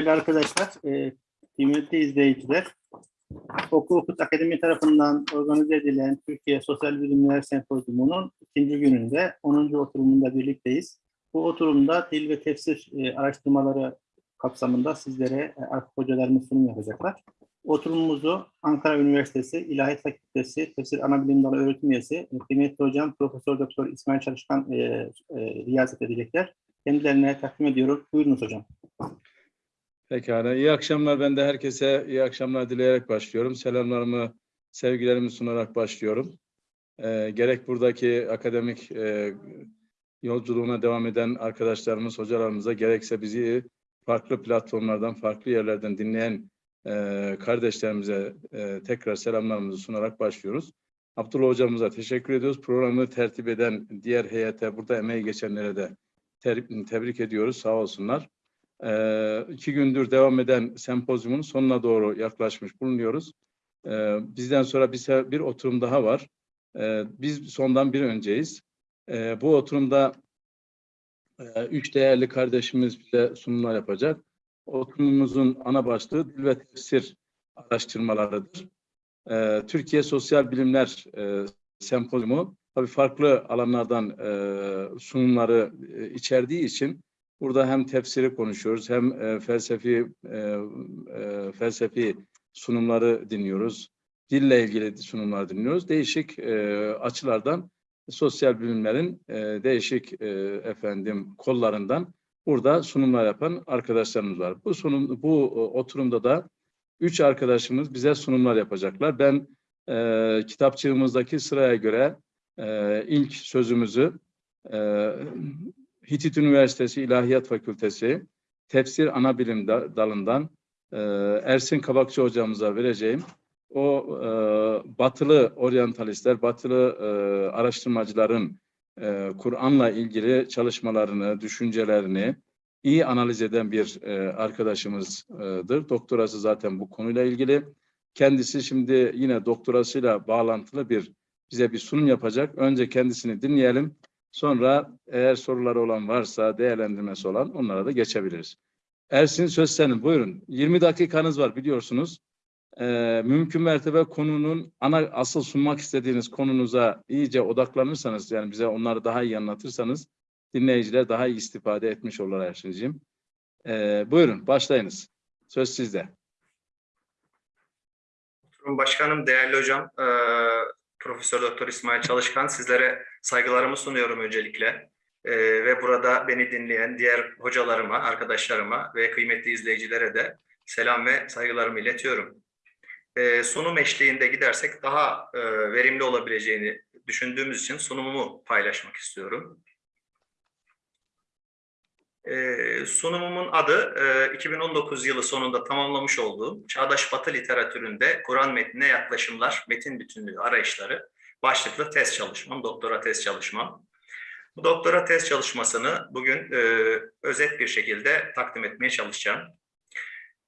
Değerli arkadaşlar, e, kıymetli izleyiciler, Oku Okut Akademi tarafından organize edilen Türkiye Sosyal Bilimler Sempozyumu'nun ikinci gününde 10. oturumunda birlikteyiz. Bu oturumda dil ve tefsir e, araştırmaları kapsamında sizlere e, artık hocalarımız sunum yapacaklar. Oturumumuzu Ankara Üniversitesi İlahiyat Fakültesi Tefsir Anabilim Dalı Öğretim Üyesi e, kıymetli hocam Profesör Doktor İsmail Çalışkan e, e, riyazet edecekler. Kendilerine takdim ediyorum. Buyurunuz hocam. Pekala. İyi akşamlar. Ben de herkese iyi akşamlar dileyerek başlıyorum. Selamlarımı, sevgilerimi sunarak başlıyorum. Ee, gerek buradaki akademik e, yolculuğuna devam eden arkadaşlarımız, hocalarımıza, gerekse bizi farklı platformlardan, farklı yerlerden dinleyen e, kardeşlerimize e, tekrar selamlarımızı sunarak başlıyoruz. Abdullah hocamıza teşekkür ediyoruz. Programı tertip eden diğer heyete, burada emeği geçenlere de tebrik ediyoruz. Sağ olsunlar e, iki gündür devam eden sempozyumun sonuna doğru yaklaşmış bulunuyoruz. E, bizden sonra bir, bir oturum daha var. E, biz sondan bir önceyiz. E, bu oturumda e, üç değerli kardeşimiz bize sunumlar yapacak. Oturumumuzun ana başlığı dil ve tefsir araştırmalarıdır. E, Türkiye Sosyal Bilimler e, Sempozyumu tabii farklı alanlardan e, sunumları e, içerdiği için Burada hem tefsiri konuşuyoruz hem e, felsefi e, e, felsefi sunumları dinliyoruz. Dille ilgili sunumlar dinliyoruz. Değişik e, açılardan sosyal bilimlerin e, değişik e, efendim kollarından burada sunumlar yapan arkadaşlarımız var. Bu sunum bu e, oturumda da üç arkadaşımız bize sunumlar yapacaklar. Ben e, kitapçığımızdaki sıraya göre e, ilk sözümüzü e, Hitit Üniversitesi İlahiyat Fakültesi Tefsir Anabilim da- dalından e, Ersin Kabakçı hocamıza vereceğim. O e, batılı oryantalistler, batılı e, araştırmacıların Kur'an'la ilgili çalışmalarını, düşüncelerini iyi analiz eden bir arkadaşımızdır. Doktorası zaten bu konuyla ilgili. Kendisi şimdi yine doktorasıyla bağlantılı bir bize bir sunum yapacak. Önce kendisini dinleyelim. Sonra eğer soruları olan varsa, değerlendirmesi olan onlara da geçebiliriz. Ersin söz senin. Buyurun. 20 dakikanız var biliyorsunuz. Ee, mümkün mertebe konunun ana asıl sunmak istediğiniz konunuza iyice odaklanırsanız yani bize onları daha iyi anlatırsanız dinleyiciler daha iyi istifade etmiş olurlar Ersin'ciğim. Ee, buyurun başlayınız. Söz sizde. Başkanım, değerli hocam, e, Profesör Doktor İsmail Çalışkan sizlere saygılarımı sunuyorum öncelikle. E, ve burada beni dinleyen diğer hocalarıma, arkadaşlarıma ve kıymetli izleyicilere de selam ve saygılarımı iletiyorum. E, sunum eşliğinde gidersek daha e, verimli olabileceğini düşündüğümüz için sunumumu paylaşmak istiyorum. Ee, sunumumun adı e, 2019 yılı sonunda tamamlamış olduğum Çağdaş Batı Literatüründe Kur'an metnine yaklaşımlar, metin bütünlüğü arayışları başlıklı tez çalışmam, doktora tez çalışmam. Bu doktora tez çalışmasını bugün e, özet bir şekilde takdim etmeye çalışacağım.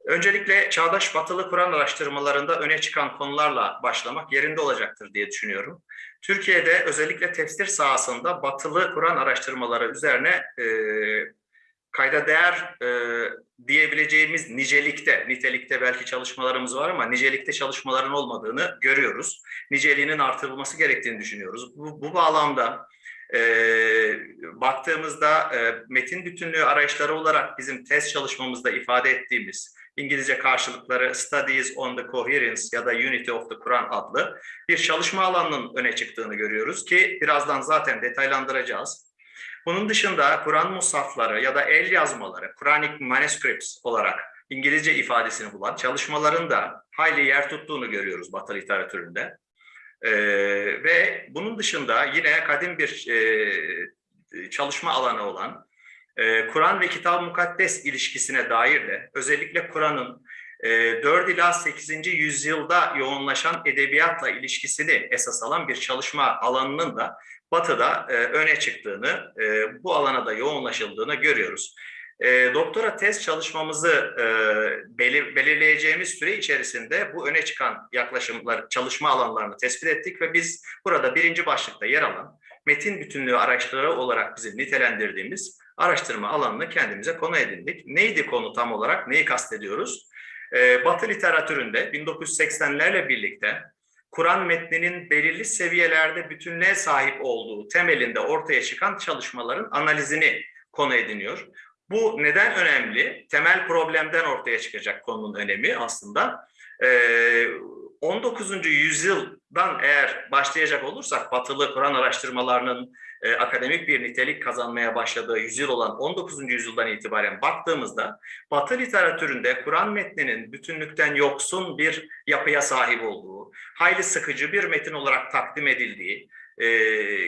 Öncelikle çağdaş batılı Kur'an araştırmalarında öne çıkan konularla başlamak yerinde olacaktır diye düşünüyorum. Türkiye'de özellikle tefsir sahasında batılı Kur'an araştırmaları üzerine e, kayda değer e, diyebileceğimiz nicelikte, nitelikte belki çalışmalarımız var ama nicelikte çalışmaların olmadığını görüyoruz. Niceliğinin artırılması gerektiğini düşünüyoruz. Bu, bu bağlamda e, baktığımızda e, metin bütünlüğü arayışları olarak bizim test çalışmamızda ifade ettiğimiz İngilizce karşılıkları Studies on the Coherence ya da Unity of the Quran adlı bir çalışma alanının öne çıktığını görüyoruz ki birazdan zaten detaylandıracağız. Bunun dışında Kur'an musafları ya da el yazmaları, Quranic manuscripts olarak İngilizce ifadesini bulan çalışmaların da hayli yer tuttuğunu görüyoruz Batı literatüründe. Ee, ve bunun dışında yine kadim bir e, çalışma alanı olan e, Kur'an ve Kitab-ı Mukaddes ilişkisine dair de özellikle Kur'an'ın 4 ila 8. yüzyılda yoğunlaşan edebiyatla ilişkisini esas alan bir çalışma alanının da Batı'da e, öne çıktığını, e, bu alana da yoğunlaşıldığını görüyoruz. E, doktora tez çalışmamızı belir, belirleyeceğimiz süre içerisinde bu öne çıkan yaklaşımlar, çalışma alanlarını tespit ettik ve biz burada birinci başlıkta yer alan metin bütünlüğü araçları olarak bizim nitelendirdiğimiz araştırma alanını kendimize konu edindik. Neydi konu tam olarak? Neyi kastediyoruz? Ee, Batı literatüründe 1980'lerle birlikte Kur'an metninin belirli seviyelerde bütünlüğe sahip olduğu temelinde ortaya çıkan çalışmaların analizini konu ediniyor. Bu neden önemli? Temel problemden ortaya çıkacak konunun önemi aslında. Ee, 19. yüzyıldan eğer başlayacak olursak batılı Kur'an araştırmalarının e, akademik bir nitelik kazanmaya başladığı yüzyıl olan 19. yüzyıldan itibaren baktığımızda Batı literatüründe Kur'an metninin bütünlükten yoksun bir yapıya sahip olduğu, hayli sıkıcı bir metin olarak takdim edildiği e,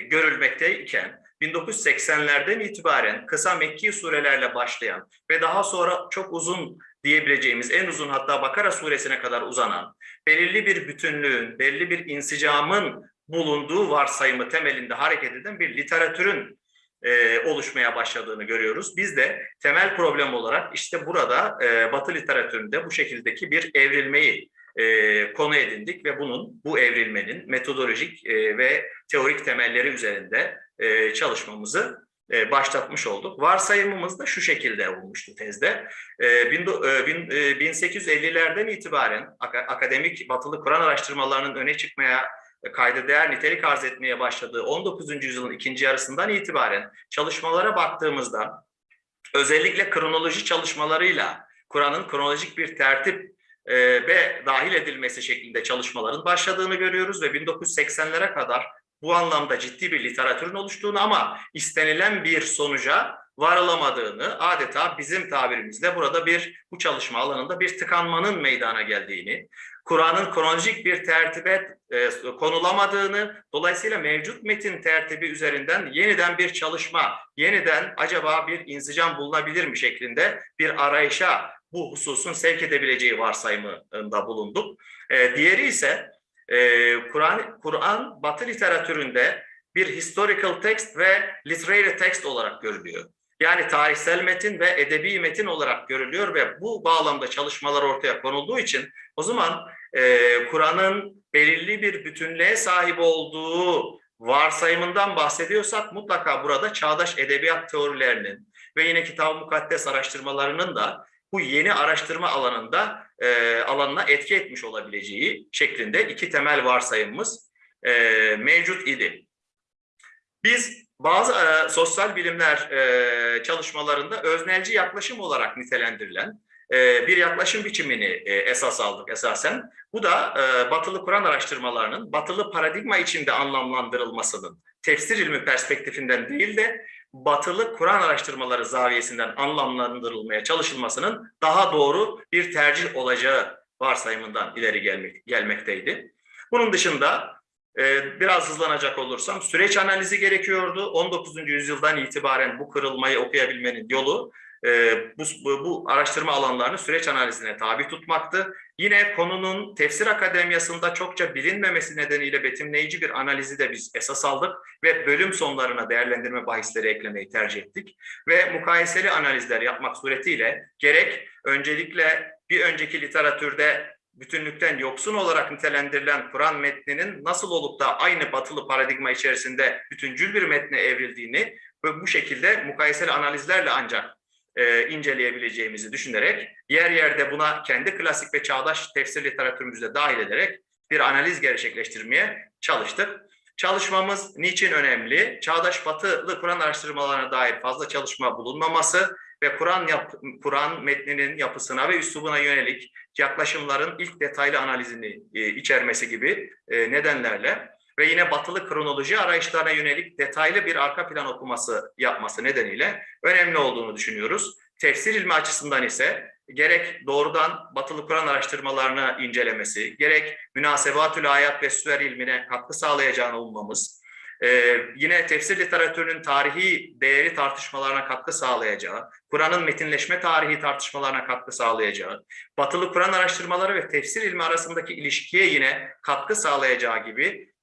görülmekteyken 1980'lerden itibaren kısa Mekki surelerle başlayan ve daha sonra çok uzun diyebileceğimiz en uzun hatta Bakara suresine kadar uzanan belirli bir bütünlüğün, belirli bir insicamın bulunduğu varsayımı temelinde hareket eden bir literatürün e, oluşmaya başladığını görüyoruz. Biz de temel problem olarak işte burada e, Batı literatüründe bu şekildeki bir evrilmeyi e, konu edindik ve bunun bu evrilmenin metodolojik ve teorik temelleri üzerinde çalışmamızı e, başlatmış olduk. Varsayımımız da şu şekilde olmuştu tezde. E, bin, e, bin, e, 1850'lerden itibaren ak- akademik batılı Kur'an araştırmalarının öne çıkmaya kayda değer nitelik arz etmeye başladığı 19. yüzyılın ikinci yarısından itibaren çalışmalara baktığımızda özellikle kronoloji çalışmalarıyla Kur'an'ın kronolojik bir tertip ve dahil edilmesi şeklinde çalışmaların başladığını görüyoruz ve 1980'lere kadar bu anlamda ciddi bir literatürün oluştuğunu ama istenilen bir sonuca varılamadığını adeta bizim tabirimizle burada bir bu çalışma alanında bir tıkanmanın meydana geldiğini, Kur'an'ın kronolojik bir tertibe e, konulamadığını, dolayısıyla mevcut metin tertibi üzerinden yeniden bir çalışma, yeniden acaba bir insicam bulunabilir mi şeklinde bir arayışa bu hususun sevk edebileceği varsayımında bulunduk. E, diğeri ise Kur'an Kur'an Batı literatüründe bir historical text ve literary text olarak görülüyor. Yani tarihsel metin ve edebi metin olarak görülüyor ve bu bağlamda çalışmalar ortaya konulduğu için o zaman e, Kur'an'ın belirli bir bütünlüğe sahip olduğu varsayımından bahsediyorsak mutlaka burada çağdaş edebiyat teorilerinin ve yine kitab-ı mukaddes araştırmalarının da bu yeni araştırma alanında e, alanına etki etmiş olabileceği şeklinde iki temel varsayımımız e, mevcut idi. Biz bazı e, sosyal bilimler e, çalışmalarında öznelci yaklaşım olarak nitelendirilen e, bir yaklaşım biçimini e, esas aldık esasen. Bu da e, batılı Kur'an araştırmalarının batılı paradigma içinde anlamlandırılmasının tefsir ilmi perspektifinden değil de batılı Kur'an araştırmaları zaviyesinden anlamlandırılmaya çalışılmasının daha doğru bir tercih olacağı varsayımından ileri gelmek, gelmekteydi. Bunun dışında e, biraz hızlanacak olursam süreç analizi gerekiyordu. 19. yüzyıldan itibaren bu kırılmayı okuyabilmenin yolu e, bu, bu, araştırma alanlarını süreç analizine tabi tutmaktı. Yine konunun tefsir akademiyasında çokça bilinmemesi nedeniyle betimleyici bir analizi de biz esas aldık ve bölüm sonlarına değerlendirme bahisleri eklemeyi tercih ettik. Ve mukayeseli analizler yapmak suretiyle gerek öncelikle bir önceki literatürde bütünlükten yoksun olarak nitelendirilen Kur'an metninin nasıl olup da aynı batılı paradigma içerisinde bütüncül bir metne evrildiğini ve bu şekilde mukayeseli analizlerle ancak e, inceleyebileceğimizi düşünerek yer yerde buna kendi klasik ve çağdaş tefsir literatürümüzde dahil ederek bir analiz gerçekleştirmeye çalıştık. Çalışmamız niçin önemli? Çağdaş batılı Kur'an araştırmalarına dair fazla çalışma bulunmaması ve Kur'an yap, Kur'an metninin yapısına ve üslubuna yönelik yaklaşımların ilk detaylı analizini e, içermesi gibi e, nedenlerle ve yine batılı kronoloji arayışlarına yönelik detaylı bir arka plan okuması yapması nedeniyle önemli olduğunu düşünüyoruz. Tefsir ilmi açısından ise gerek doğrudan batılı Kur'an araştırmalarını incelemesi, gerek münasebatül ayat ve süver ilmine katkı sağlayacağını ummamız, ee, yine tefsir literatürünün tarihi değeri tartışmalarına katkı sağlayacağı, Kur'an'ın metinleşme tarihi tartışmalarına katkı sağlayacağı, batılı Kur'an araştırmaları ve tefsir ilmi arasındaki ilişkiye yine katkı sağlayacağı gibi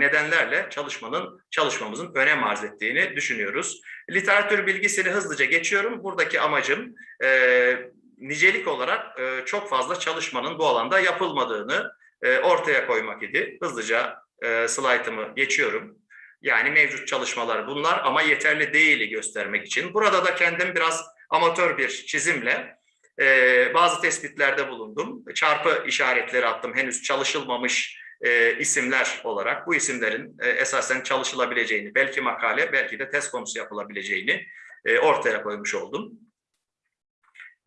nedenlerle çalışmanın çalışmamızın önem arz ettiğini düşünüyoruz. Literatür bilgisini hızlıca geçiyorum. Buradaki amacım e, nicelik olarak e, çok fazla çalışmanın bu alanda yapılmadığını e, ortaya koymak idi. Hızlıca e, slaytımı geçiyorum. Yani mevcut çalışmalar bunlar ama yeterli değili göstermek için. Burada da kendim biraz amatör bir çizimle e, bazı tespitlerde bulundum. Çarpı işaretleri attım henüz çalışılmamış e, isimler olarak. Bu isimlerin e, esasen çalışılabileceğini, belki makale, belki de test konusu yapılabileceğini e, ortaya koymuş oldum.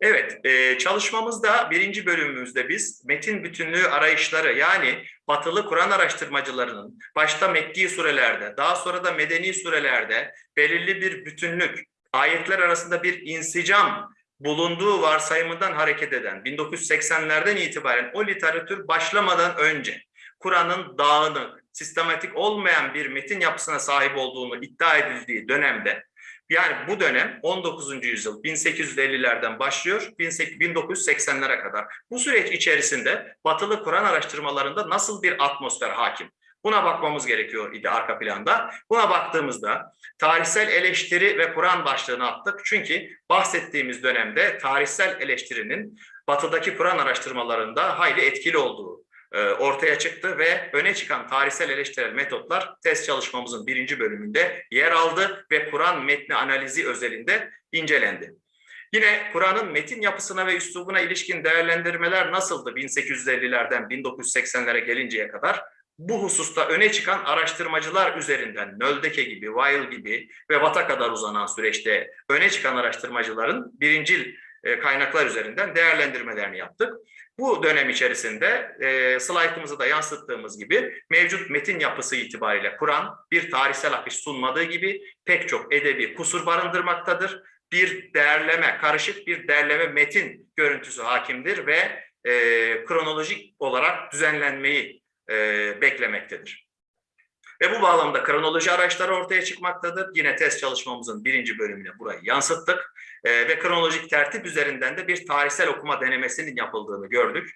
Evet, e, çalışmamızda birinci bölümümüzde biz metin bütünlüğü arayışları yani batılı Kur'an araştırmacılarının başta Mekki surelerde, daha sonra da Medeni surelerde belirli bir bütünlük, ayetler arasında bir insicam bulunduğu varsayımından hareket eden 1980'lerden itibaren o literatür başlamadan önce Kur'an'ın dağınık, sistematik olmayan bir metin yapısına sahip olduğunu iddia edildiği dönemde yani bu dönem 19. yüzyıl 1850'lerden başlıyor 1980'lere kadar. Bu süreç içerisinde batılı Kur'an araştırmalarında nasıl bir atmosfer hakim? Buna bakmamız gerekiyor idi arka planda. Buna baktığımızda tarihsel eleştiri ve Kur'an başlığını attık. Çünkü bahsettiğimiz dönemde tarihsel eleştirinin batıdaki Kur'an araştırmalarında hayli etkili olduğu ortaya çıktı ve öne çıkan tarihsel eleştirel metotlar test çalışmamızın birinci bölümünde yer aldı ve Kur'an metni analizi özelinde incelendi. Yine Kur'an'ın metin yapısına ve üslubuna ilişkin değerlendirmeler nasıldı 1850'lerden 1980'lere gelinceye kadar? Bu hususta öne çıkan araştırmacılar üzerinden Nöldeke gibi, Weil gibi ve Watt'a kadar uzanan süreçte öne çıkan araştırmacıların birincil e, kaynaklar üzerinden değerlendirmelerini yaptık. Bu dönem içerisinde e, slaytımızı da yansıttığımız gibi mevcut metin yapısı itibariyle Kur'an bir tarihsel akış sunmadığı gibi pek çok edebi kusur barındırmaktadır. Bir değerleme, karışık bir değerleme metin görüntüsü hakimdir ve e, kronolojik olarak düzenlenmeyi e, beklemektedir. Ve bu bağlamda kronoloji araçları ortaya çıkmaktadır. Yine test çalışmamızın birinci bölümüne burayı yansıttık. Ee, ve kronolojik tertip üzerinden de bir tarihsel okuma denemesinin yapıldığını gördük.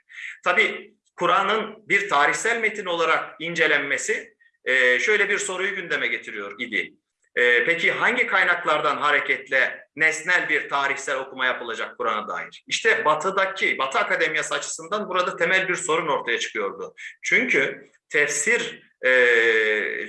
Tabii Kur'an'ın bir tarihsel metin olarak incelenmesi e, şöyle bir soruyu gündeme getiriyor idi. E, peki hangi kaynaklardan hareketle nesnel bir tarihsel okuma yapılacak Kur'an'a dair? İşte Batı'daki, Batı Akademiyası açısından burada temel bir sorun ortaya çıkıyordu. Çünkü tefsir e,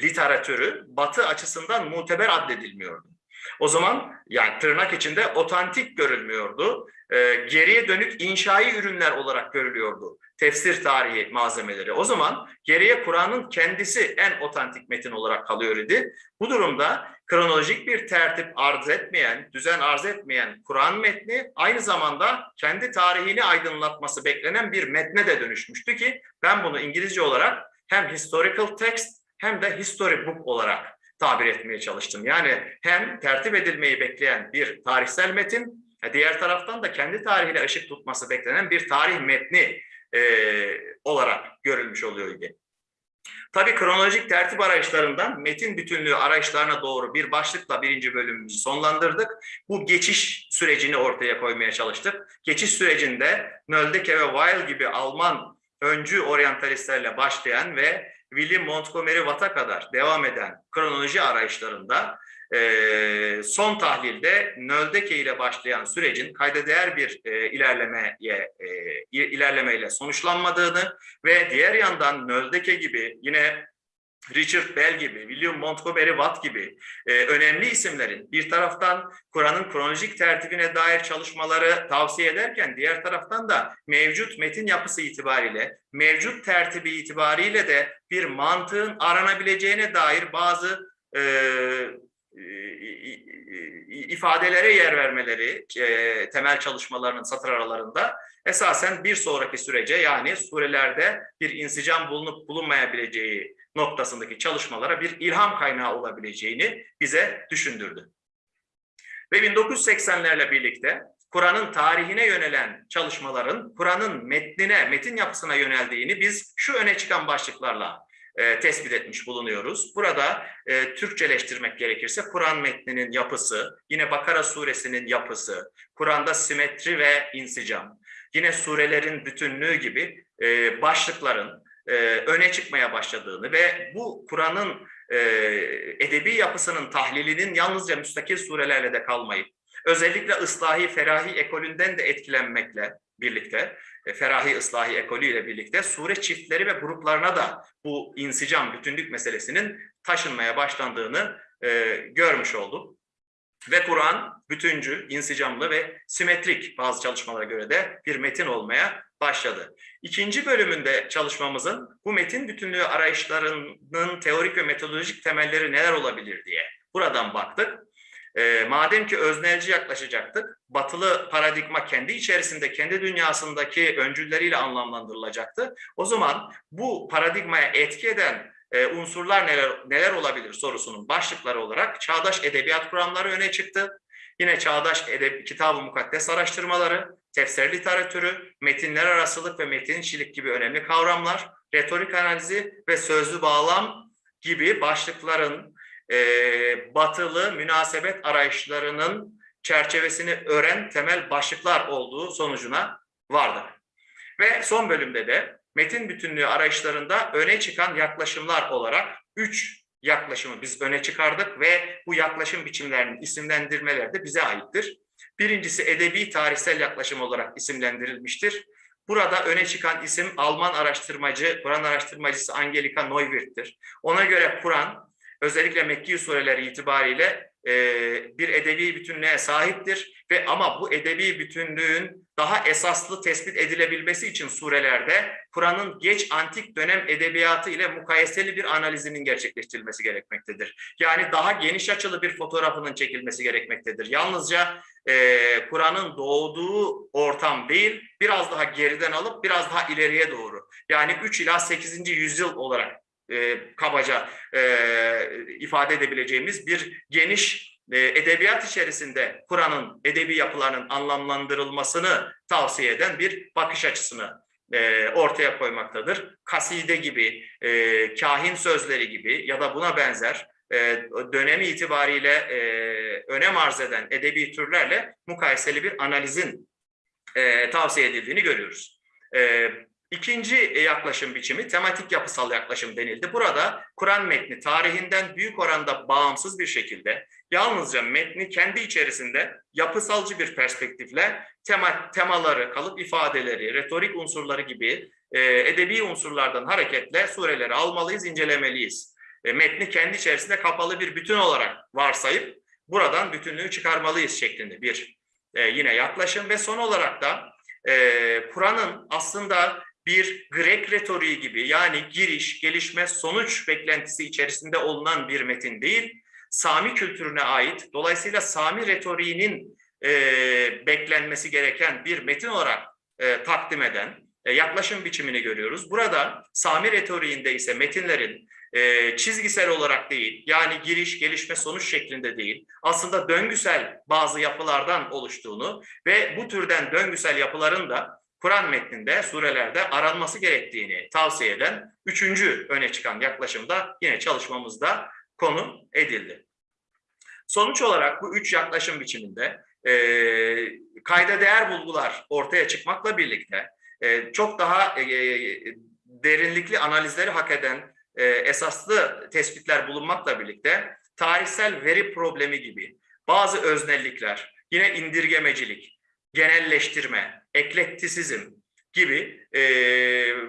literatürü Batı açısından muteber addedilmiyordu. O zaman yani tırnak içinde otantik görülmüyordu. E, geriye dönük inşai ürünler olarak görülüyordu tefsir tarihi malzemeleri. O zaman geriye Kur'an'ın kendisi en otantik metin olarak kalıyor idi. Bu durumda kronolojik bir tertip arz etmeyen, düzen arz etmeyen Kur'an metni aynı zamanda kendi tarihini aydınlatması beklenen bir metne de dönüşmüştü ki ben bunu İngilizce olarak hem historical text hem de history book olarak tabir etmeye çalıştım. Yani hem tertip edilmeyi bekleyen bir tarihsel metin, diğer taraftan da kendi tarihiyle ışık tutması beklenen bir tarih metni e, olarak görülmüş oluyor idi. Tabii kronolojik tertip arayışlarından metin bütünlüğü arayışlarına doğru bir başlıkla birinci bölümümüzü sonlandırdık. Bu geçiş sürecini ortaya koymaya çalıştık. Geçiş sürecinde Nöldeke ve Weil gibi Alman öncü oryantalistlerle başlayan ve William Montgomery Watt'a kadar devam eden kronoloji arayışlarında e, son tahlilde Nöldeke ile başlayan sürecin kayda değer bir e, ilerlemeye e, ilerlemeyle sonuçlanmadığını ve diğer yandan Nöldeke gibi yine Richard Bell gibi, William Montgomery Watt gibi e, önemli isimlerin bir taraftan Kur'an'ın kronolojik tertibine dair çalışmaları tavsiye ederken diğer taraftan da mevcut metin yapısı itibariyle, mevcut tertibi itibariyle de bir mantığın aranabileceğine dair bazı e, ifadelere yer vermeleri e, temel çalışmalarının satır aralarında esasen bir sonraki sürece yani surelerde bir insicam bulunup bulunmayabileceği noktasındaki çalışmalara bir ilham kaynağı olabileceğini bize düşündürdü. Ve 1980'lerle birlikte Kur'an'ın tarihine yönelen çalışmaların Kur'an'ın metnine, metin yapısına yöneldiğini biz şu öne çıkan başlıklarla e, tespit etmiş bulunuyoruz. Burada e, Türkçeleştirmek gerekirse Kur'an metninin yapısı, yine Bakara suresinin yapısı, Kur'an'da simetri ve insicam, yine surelerin bütünlüğü gibi e, başlıkların e, öne çıkmaya başladığını ve bu Kur'an'ın e, edebi yapısının tahlilinin yalnızca müstakil surelerle de kalmayıp özellikle ıslahi ferahi ekolünden de etkilenmekle birlikte, e, ferahi ıslahi ekolü ile birlikte sure çiftleri ve gruplarına da bu insicam bütünlük meselesinin taşınmaya başlandığını e, görmüş olduk. Ve Kur'an bütüncül, insicamlı ve simetrik bazı çalışmalara göre de bir metin olmaya başladı. İkinci bölümünde çalışmamızın bu metin bütünlüğü arayışlarının teorik ve metodolojik temelleri neler olabilir diye buradan baktık. E, madem ki öznelci yaklaşacaktık, batılı paradigma kendi içerisinde, kendi dünyasındaki öncülleriyle anlamlandırılacaktı. O zaman bu paradigmaya etki eden e, unsurlar neler, neler olabilir sorusunun başlıkları olarak çağdaş edebiyat kuramları öne çıktı. Yine çağdaş edeb kitab-ı mukaddes araştırmaları, tefsir literatürü, metinler arasılık ve metinçilik gibi önemli kavramlar, retorik analizi ve sözlü bağlam gibi başlıkların e, batılı münasebet arayışlarının çerçevesini ören temel başlıklar olduğu sonucuna vardık. Ve son bölümde de metin bütünlüğü arayışlarında öne çıkan yaklaşımlar olarak üç yaklaşımı biz öne çıkardık ve bu yaklaşım biçimlerinin isimlendirmeleri de bize aittir. Birincisi edebi tarihsel yaklaşım olarak isimlendirilmiştir. Burada öne çıkan isim Alman araştırmacı, Kur'an araştırmacısı Angelika Neuwirth'tir. Ona göre Kur'an özellikle Mekki sureleri itibariyle e, bir edebi bütünlüğe sahiptir ve ama bu edebi bütünlüğün daha esaslı tespit edilebilmesi için surelerde Kur'an'ın geç antik dönem edebiyatı ile mukayeseli bir analizinin gerçekleştirilmesi gerekmektedir. Yani daha geniş açılı bir fotoğrafının çekilmesi gerekmektedir. Yalnızca e, Kur'an'ın doğduğu ortam değil, biraz daha geriden alıp biraz daha ileriye doğru. Yani 3 ila 8. yüzyıl olarak e, kabaca e, ifade edebileceğimiz bir geniş e, edebiyat içerisinde Kur'an'ın edebi yapılarının anlamlandırılmasını tavsiye eden bir bakış açısını e, ortaya koymaktadır. Kaside gibi, e, kahin sözleri gibi ya da buna benzer e, dönemi itibariyle e, önem arz eden edebi türlerle mukayeseli bir analizin e, tavsiye edildiğini görüyoruz. E, İkinci yaklaşım biçimi tematik yapısal yaklaşım denildi. Burada Kur'an metni tarihinden büyük oranda bağımsız bir şekilde yalnızca metni kendi içerisinde yapısalcı bir perspektifle tema, temaları, kalıp ifadeleri, retorik unsurları gibi e, edebi unsurlardan hareketle sureleri almalıyız, incelemeliyiz. E, metni kendi içerisinde kapalı bir bütün olarak varsayıp buradan bütünlüğü çıkarmalıyız şeklinde bir e, yine yaklaşım ve son olarak da e, Kur'an'ın aslında bir Grek retoriği gibi yani giriş, gelişme, sonuç beklentisi içerisinde olunan bir metin değil, Sami kültürüne ait, dolayısıyla Sami retoriğinin e, beklenmesi gereken bir metin olarak e, takdim eden e, yaklaşım biçimini görüyoruz. Burada Sami retoriğinde ise metinlerin e, çizgisel olarak değil, yani giriş, gelişme, sonuç şeklinde değil, aslında döngüsel bazı yapılardan oluştuğunu ve bu türden döngüsel yapıların da Kur'an metninde, surelerde aranması gerektiğini tavsiye eden üçüncü öne çıkan yaklaşımda yine çalışmamızda konu edildi. Sonuç olarak bu üç yaklaşım biçiminde e, kayda değer bulgular ortaya çıkmakla birlikte e, çok daha e, derinlikli analizleri hak eden e, esaslı tespitler bulunmakla birlikte tarihsel veri problemi gibi bazı öznellikler, yine indirgemecilik, genelleştirme, eklektisizm gibi e,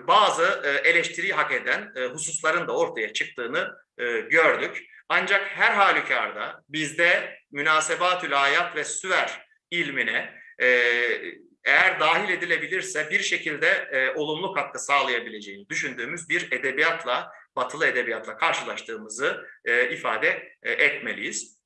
bazı e, eleştiriyi hak eden e, hususların da ortaya çıktığını e, gördük. Ancak her halükarda bizde münasebatül ayat ve süver ilmine e, eğer dahil edilebilirse bir şekilde e, olumlu katkı sağlayabileceğini düşündüğümüz bir edebiyatla, batılı edebiyatla karşılaştığımızı e, ifade e, etmeliyiz.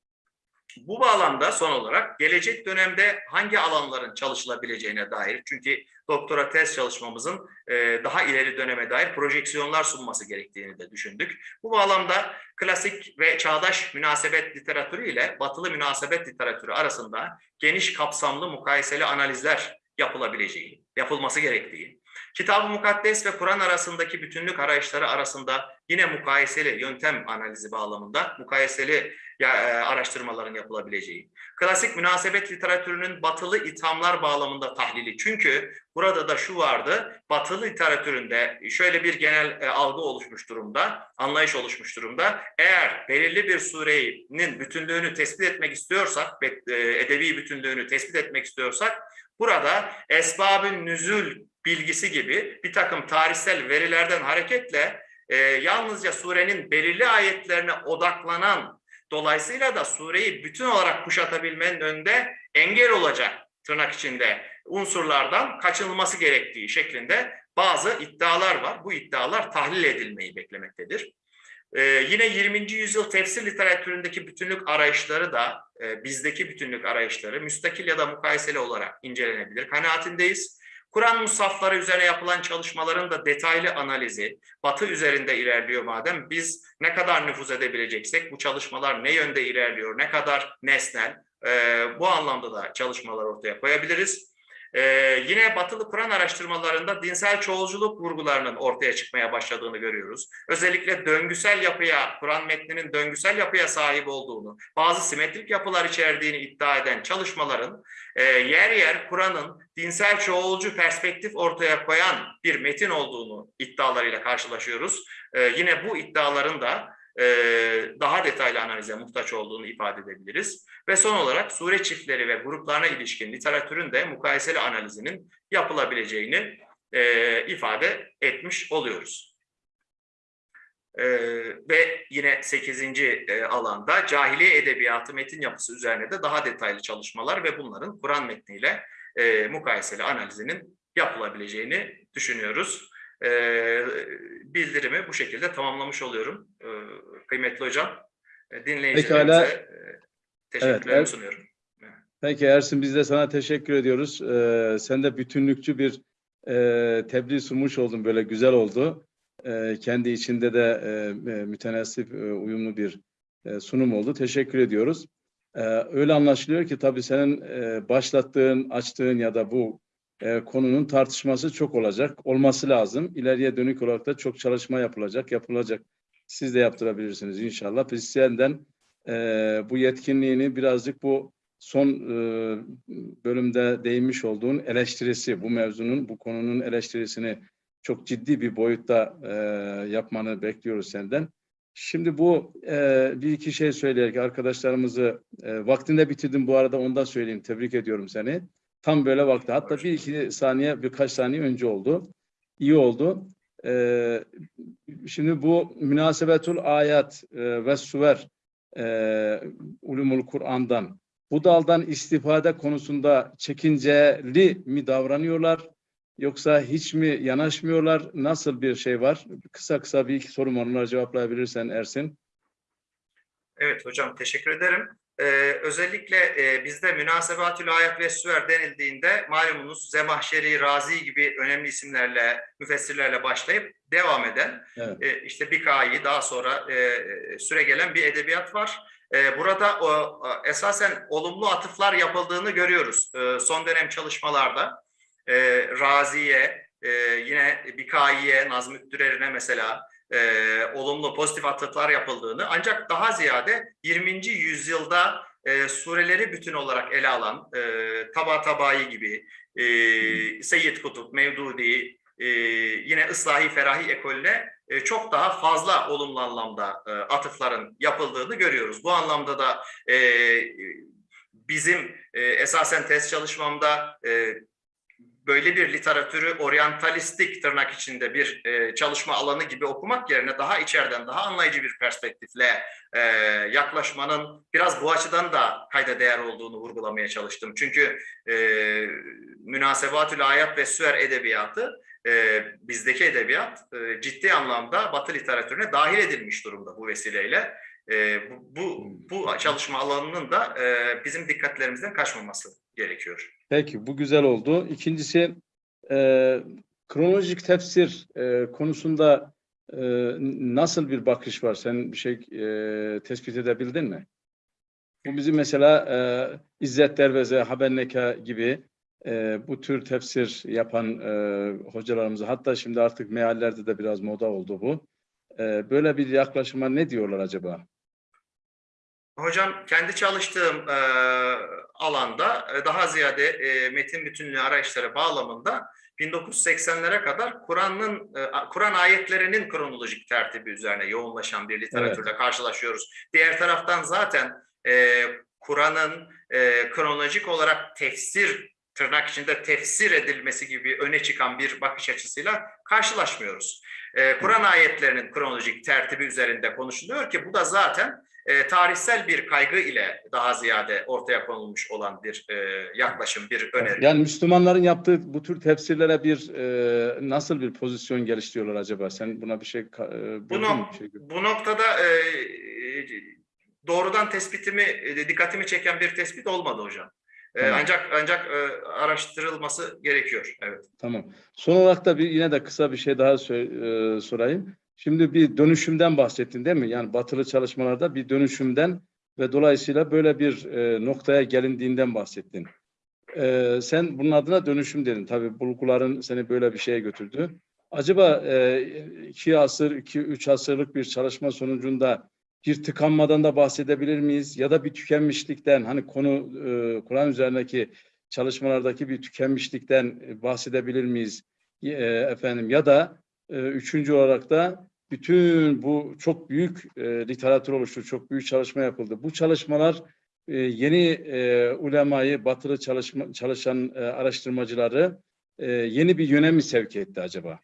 Bu bağlamda son olarak gelecek dönemde hangi alanların çalışılabileceğine dair çünkü doktora tez çalışmamızın e, daha ileri döneme dair projeksiyonlar sunması gerektiğini de düşündük. Bu bağlamda klasik ve çağdaş münasebet literatürü ile batılı münasebet literatürü arasında geniş kapsamlı mukayeseli analizler yapılabileceği, yapılması gerektiği, Kitab-ı Mukaddes ve Kur'an arasındaki bütünlük arayışları arasında yine mukayeseli yöntem analizi bağlamında mukayeseli e, araştırmaların yapılabileceği, klasik münasebet literatürünün batılı ithamlar bağlamında tahlili. Çünkü burada da şu vardı. Batılı literatüründe şöyle bir genel e, algı oluşmuş durumda, anlayış oluşmuş durumda. Eğer belirli bir surenin bütünlüğünü tespit etmek istiyorsak, e, edebi bütünlüğünü tespit etmek istiyorsak, burada esbabın nüzül bilgisi gibi bir takım tarihsel verilerden hareketle e, yalnızca surenin belirli ayetlerine odaklanan, dolayısıyla da sureyi bütün olarak kuşatabilmenin önünde engel olacak tırnak içinde unsurlardan kaçınılması gerektiği şeklinde bazı iddialar var. Bu iddialar tahlil edilmeyi beklemektedir. Ee, yine 20. yüzyıl tefsir literatüründeki bütünlük arayışları da e, bizdeki bütünlük arayışları müstakil ya da mukayeseli olarak incelenebilir kanaatindeyiz. Kur'an musafları üzerine yapılan çalışmaların da detaylı analizi Batı üzerinde ilerliyor madem biz ne kadar nüfuz edebileceksek bu çalışmalar ne yönde ilerliyor, ne kadar nesnel e, bu anlamda da çalışmalar ortaya koyabiliriz. Ee, yine batılı Kur'an araştırmalarında dinsel çoğulculuk vurgularının ortaya çıkmaya başladığını görüyoruz. Özellikle döngüsel yapıya, Kur'an metninin döngüsel yapıya sahip olduğunu, bazı simetrik yapılar içerdiğini iddia eden çalışmaların e, yer yer Kur'an'ın dinsel çoğulcu perspektif ortaya koyan bir metin olduğunu iddialarıyla karşılaşıyoruz. E, yine bu iddiaların da e, daha detaylı analize muhtaç olduğunu ifade edebiliriz. Ve son olarak sure çiftleri ve gruplarına ilişkin literatürün de mukayeseli analizinin yapılabileceğini e, ifade etmiş oluyoruz. E, ve yine 8. E, alanda cahiliye edebiyatı metin yapısı üzerine de daha detaylı çalışmalar ve bunların Kur'an metniyle e, mukayeseli analizinin yapılabileceğini düşünüyoruz. E, bildirimi bu şekilde tamamlamış oluyorum. E, kıymetli hocam, e, dinleyicilerimize e, teşekkürlerimi evet. sunuyorum. Peki Ersin biz de sana teşekkür ediyoruz. Ee, sen de bütünlükçü bir e, tebliğ sunmuş oldun böyle güzel oldu. Ee, kendi içinde de e, e, mütenasip e, uyumlu bir e, sunum oldu. Teşekkür ediyoruz. Ee, öyle anlaşılıyor ki tabii senin e, başlattığın, açtığın ya da bu e, konunun tartışması çok olacak. Olması lazım. İleriye dönük olarak da çok çalışma yapılacak, yapılacak. Siz de yaptırabilirsiniz inşallah. Biz senden e, bu yetkinliğini birazcık bu son e, bölümde değinmiş olduğun eleştirisi, bu mevzunun, bu konunun eleştirisini çok ciddi bir boyutta e, yapmanı bekliyoruz senden. Şimdi bu e, bir iki şey söyleyerek arkadaşlarımızı e, vaktinde bitirdim bu arada ondan söyleyeyim. Tebrik ediyorum seni. Tam böyle vakti. Hatta bir iki saniye birkaç saniye önce oldu. İyi oldu. E, şimdi bu münasebetul ayat e, ve suver e, ulumul Kur'an'dan bu daldan istifade konusunda çekinceli mi davranıyorlar yoksa hiç mi yanaşmıyorlar? Nasıl bir şey var? Kısa kısa bir iki sorum var. Onları cevaplayabilirsen Ersin. Evet hocam teşekkür ederim. Ee, özellikle e, bizde münasebatül ayet ve süver denildiğinde malumunuz Zemahşeri, Razi gibi önemli isimlerle, müfessirlerle başlayıp devam eden Evet. e, işte Bikayi daha sonra e, süre gelen bir edebiyat var. E, burada o, esasen olumlu atıflar yapıldığını görüyoruz e, son dönem çalışmalarda. E, Razi'ye, e, yine Bikayi'ye, Nazım Dürer'ine mesela e, olumlu pozitif atıflar yapıldığını ancak daha ziyade 20. yüzyılda e, sureleri bütün olarak ele alan e, Taba Tabai gibi, e, Seyyid Kutup, Mevdudi, e, yine Islahi Ferahi ekolüne e, çok daha fazla olumlu anlamda e, atıfların yapıldığını görüyoruz. Bu anlamda da e, bizim e, esasen test çalışmamda e, böyle bir literatürü oryantalistik tırnak içinde bir e, çalışma alanı gibi okumak yerine daha içeriden, daha anlayıcı bir perspektifle e, yaklaşmanın biraz bu açıdan da kayda değer olduğunu vurgulamaya çalıştım. Çünkü e, münasebatül ayat ve süer edebiyatı e, bizdeki edebiyat e, ciddi anlamda Batı literatürüne dahil edilmiş durumda bu vesileyle. E, bu, bu, bu çalışma alanının da e, bizim dikkatlerimizden kaçmaması gerekiyor. Peki bu güzel oldu. İkincisi e, kronolojik tefsir e, konusunda e, nasıl bir bakış var? Sen bir şey e, tespit edebildin mi? Bu bizim mesela e, İzzet Derveze, Habenneka gibi e, bu tür tefsir yapan e, hocalarımıza hatta şimdi artık meallerde de biraz moda oldu bu. E, böyle bir yaklaşıma ne diyorlar acaba? Hocam kendi çalıştığım e, alanda daha ziyade e, metin bütünlüğü arayışları bağlamında 1980'lere kadar Kur'an'ın e, Kur'an ayetlerinin kronolojik tertibi üzerine yoğunlaşan bir literatürle karşılaşıyoruz. Diğer taraftan zaten e, Kur'an'ın e, kronolojik olarak tefsir tırnak içinde tefsir edilmesi gibi öne çıkan bir bakış açısıyla karşılaşmıyoruz. E, Kur'an ayetlerinin kronolojik tertibi üzerinde konuşuluyor ki bu da zaten e, tarihsel bir kaygı ile daha ziyade ortaya konulmuş olan bir e, yaklaşım, bir öneri. Yani Müslümanların yaptığı bu tür tefsirlere bir e, nasıl bir pozisyon geliştiriyorlar acaba? Sen buna bir şey e, Bu, nok- Bir şey bu noktada e, e, doğrudan tespitimi, e, dikkatimi çeken bir tespit olmadı hocam. E, Tamam. Ancak ancak e, araştırılması gerekiyor. Evet. Tamam. Son olarak da bir yine de kısa bir şey daha sö- e, sorayım. Şimdi bir dönüşümden bahsettin değil mi? Yani batılı çalışmalarda bir dönüşümden ve dolayısıyla böyle bir e, noktaya gelindiğinden bahsettin. E, sen bunun adına dönüşüm dedin. Tabii bulguların seni böyle bir şeye götürdü. Acaba e, iki asır, iki, üç asırlık bir çalışma sonucunda bir tıkanmadan da bahsedebilir miyiz? Ya da bir tükenmişlikten, hani konu e, Kur'an üzerindeki çalışmalardaki bir tükenmişlikten e, bahsedebilir miyiz? E, efendim ya da e, üçüncü olarak da bütün bu çok büyük e, literatür oluştu, çok büyük çalışma yapıldı. Bu çalışmalar e, yeni e, ulemayı, batılı çalışma, çalışan e, araştırmacıları e, yeni bir yöne mi sevk etti acaba?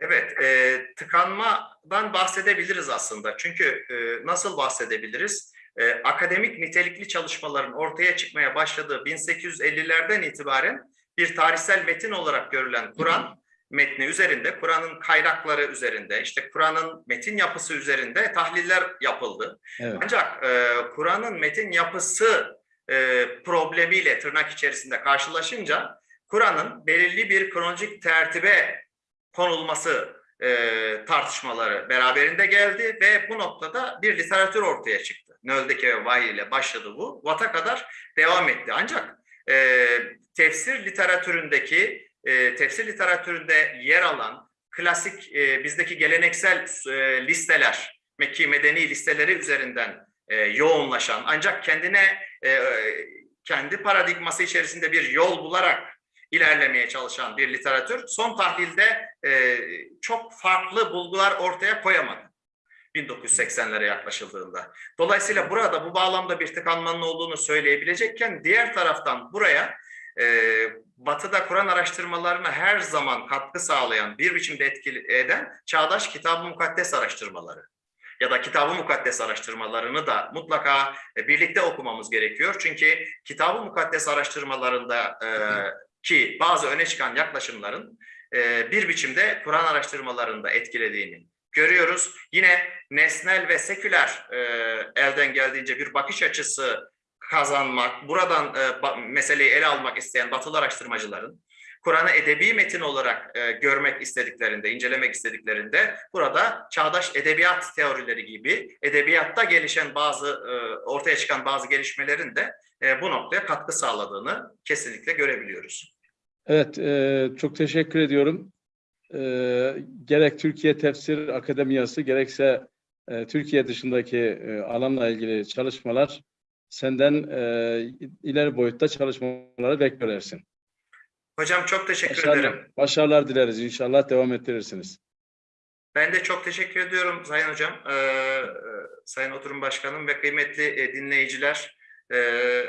Evet, e, tıkanmadan bahsedebiliriz aslında. Çünkü e, nasıl bahsedebiliriz? E, akademik nitelikli çalışmaların ortaya çıkmaya başladığı 1850'lerden itibaren bir tarihsel metin olarak görülen Kur'an metni üzerinde, Kur'an'ın kaynakları üzerinde, işte Kur'an'ın metin yapısı üzerinde tahliller yapıldı. Evet. Ancak e, Kur'an'ın metin yapısı e, problemiyle tırnak içerisinde karşılaşınca Kur'an'ın belirli bir kronolojik tertibe konulması e, tartışmaları beraberinde geldi ve bu noktada bir literatür ortaya çıktı. Nöldeki ve Vahiy ile başladı bu. Vat'a kadar devam etti. Ancak e, tefsir literatüründeki, e, tefsir literatüründe yer alan klasik e, bizdeki geleneksel e, listeler, Mekki Medeni listeleri üzerinden e, yoğunlaşan ancak kendine e, kendi paradigması içerisinde bir yol bularak ilerlemeye çalışan bir literatür son tahlilde e, çok farklı bulgular ortaya koyamadı. 1980'lere yaklaşıldığında. Dolayısıyla burada bu bağlamda bir tıkanmanın olduğunu söyleyebilecekken diğer taraftan buraya e, Batı'da Kur'an araştırmalarına her zaman katkı sağlayan, bir biçimde etkili eden çağdaş kitab-ı mukaddes araştırmaları ya da kitab-ı mukaddes araştırmalarını da mutlaka e, birlikte okumamız gerekiyor. Çünkü kitab-ı mukaddes araştırmalarında e, ki bazı öne çıkan yaklaşımların e, bir biçimde Kur'an araştırmalarında etkilediğini görüyoruz. Yine nesnel ve seküler e, elden geldiğince bir bakış açısı kazanmak, buradan e, meseleyi ele almak isteyen batılı araştırmacıların Kur'an'ı edebi metin olarak e, görmek istediklerinde, incelemek istediklerinde burada çağdaş edebiyat teorileri gibi edebiyatta gelişen bazı e, ortaya çıkan bazı gelişmelerin de e, bu noktaya katkı sağladığını kesinlikle görebiliyoruz. Evet, e, çok teşekkür ediyorum. E, gerek Türkiye Tefsir Akademiyası gerekse e, Türkiye dışındaki e, alanla ilgili çalışmalar senden e, ileri boyutta çalışmaları beklersin. Hocam çok teşekkür Başarılar, ederim. başarılar dileriz. İnşallah devam ettirirsiniz. Ben de çok teşekkür ediyorum Sayın Hocam, e, e, Sayın Oturum Başkanım ve kıymetli e, dinleyiciler. E,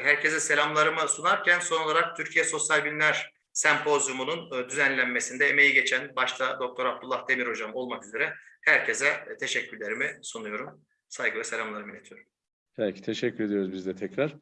herkese selamlarımı sunarken son olarak Türkiye Sosyal Bilimler Sempozyumu'nun e, düzenlenmesinde emeği geçen başta Doktor Abdullah Demir Hocam olmak üzere herkese teşekkürlerimi sunuyorum. Saygı ve selamlarımı iletiyorum. Peki, teşekkür ediyoruz biz de tekrar.